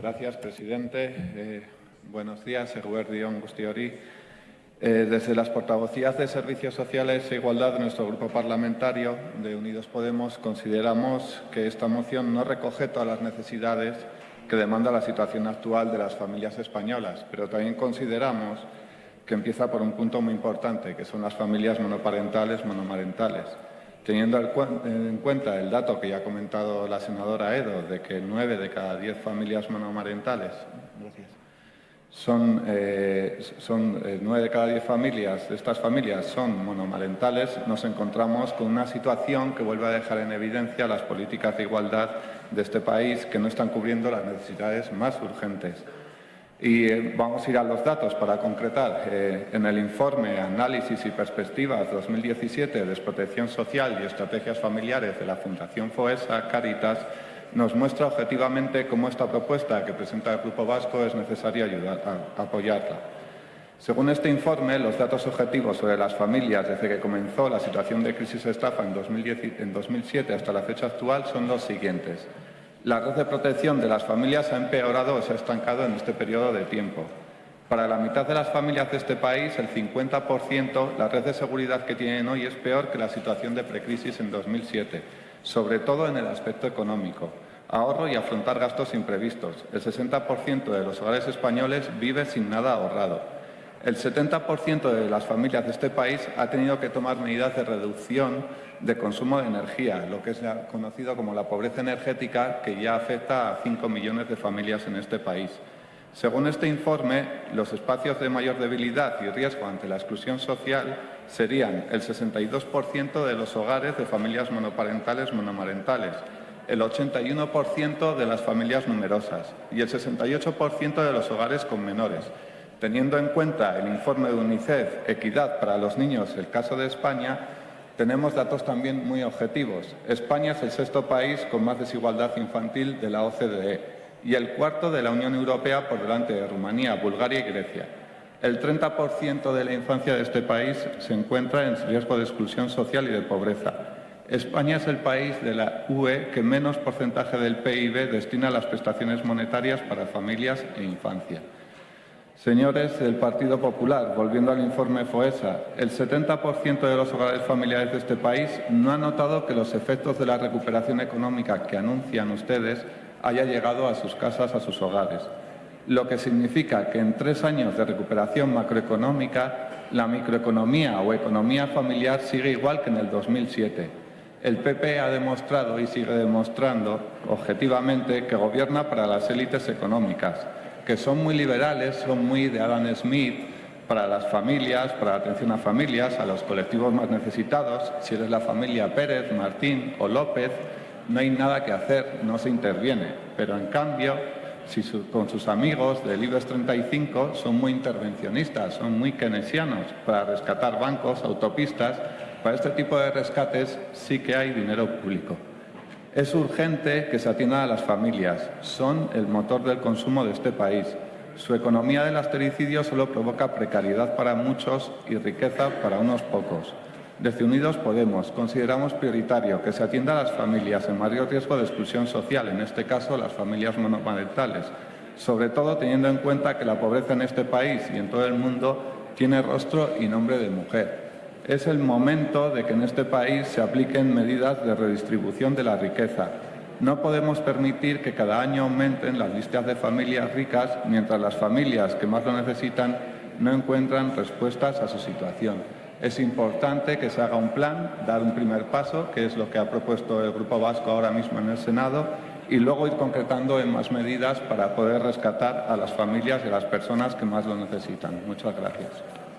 Gracias, presidente. Eh, buenos días, Eguerdión Gustiori. Eh, desde las portavocías de Servicios Sociales e Igualdad de nuestro grupo parlamentario de Unidos Podemos consideramos que esta moción no recoge todas las necesidades que demanda la situación actual de las familias españolas, pero también consideramos que empieza por un punto muy importante, que son las familias monoparentales, monomarentales. Teniendo en cuenta el dato que ya ha comentado la senadora Edo, de que nueve de cada diez familias monomarentales son, eh, son eh, nueve de cada diez familias, de estas familias son monomarentales, nos encontramos con una situación que vuelve a dejar en evidencia las políticas de igualdad de este país que no están cubriendo las necesidades más urgentes. Y eh, vamos a ir a los datos para concretar. Eh, en el informe Análisis y Perspectivas 2017 de Desprotección Social y Estrategias Familiares de la Fundación FOESA Caritas nos muestra objetivamente cómo esta propuesta que presenta el Grupo Vasco es necesario ayudar a, apoyarla. Según este informe, los datos objetivos sobre las familias desde que comenzó la situación de crisis estafa en, en 2007 hasta la fecha actual son los siguientes. La red de protección de las familias ha empeorado o se ha estancado en este periodo de tiempo. Para la mitad de las familias de este país, el 50%, la red de seguridad que tienen hoy es peor que la situación de precrisis en 2007, sobre todo en el aspecto económico. Ahorro y afrontar gastos imprevistos. El 60% de los hogares españoles vive sin nada ahorrado. El 70% de las familias de este país ha tenido que tomar medidas de reducción de consumo de energía, lo que es conocido como la pobreza energética, que ya afecta a 5 millones de familias en este país. Según este informe, los espacios de mayor debilidad y riesgo ante la exclusión social serían el 62% de los hogares de familias monoparentales monomarentales, el 81% de las familias numerosas y el 68% de los hogares con menores, Teniendo en cuenta el informe de UNICEF Equidad para los niños, el caso de España, tenemos datos también muy objetivos. España es el sexto país con más desigualdad infantil de la OCDE y el cuarto de la Unión Europea por delante de Rumanía, Bulgaria y Grecia. El 30% de la infancia de este país se encuentra en riesgo de exclusión social y de pobreza. España es el país de la UE que menos porcentaje del PIB destina a las prestaciones monetarias para familias e infancia. Señores del Partido Popular, volviendo al informe FOESA, el 70% de los hogares familiares de este país no ha notado que los efectos de la recuperación económica que anuncian ustedes haya llegado a sus casas, a sus hogares. Lo que significa que en tres años de recuperación macroeconómica, la microeconomía o economía familiar sigue igual que en el 2007. El PP ha demostrado y sigue demostrando objetivamente que gobierna para las élites económicas, que son muy liberales, son muy de Adam Smith, para las familias, para la atención a familias, a los colectivos más necesitados. Si eres la familia Pérez, Martín o López, no hay nada que hacer, no se interviene. Pero en cambio, si con sus amigos del IBEX 35 son muy intervencionistas, son muy keynesianos para rescatar bancos, autopistas, para este tipo de rescates sí que hay dinero público. Es urgente que se atienda a las familias. Son el motor del consumo de este país. Su economía del astericidio solo provoca precariedad para muchos y riqueza para unos pocos. Desde Unidos Podemos consideramos prioritario que se atienda a las familias en mayor riesgo de exclusión social, en este caso las familias monoparentales, sobre todo teniendo en cuenta que la pobreza en este país y en todo el mundo tiene rostro y nombre de mujer es el momento de que en este país se apliquen medidas de redistribución de la riqueza. No podemos permitir que cada año aumenten las listas de familias ricas mientras las familias que más lo necesitan no encuentran respuestas a su situación. Es importante que se haga un plan, dar un primer paso, que es lo que ha propuesto el Grupo Vasco ahora mismo en el Senado, y luego ir concretando en más medidas para poder rescatar a las familias y a las personas que más lo necesitan. Muchas gracias.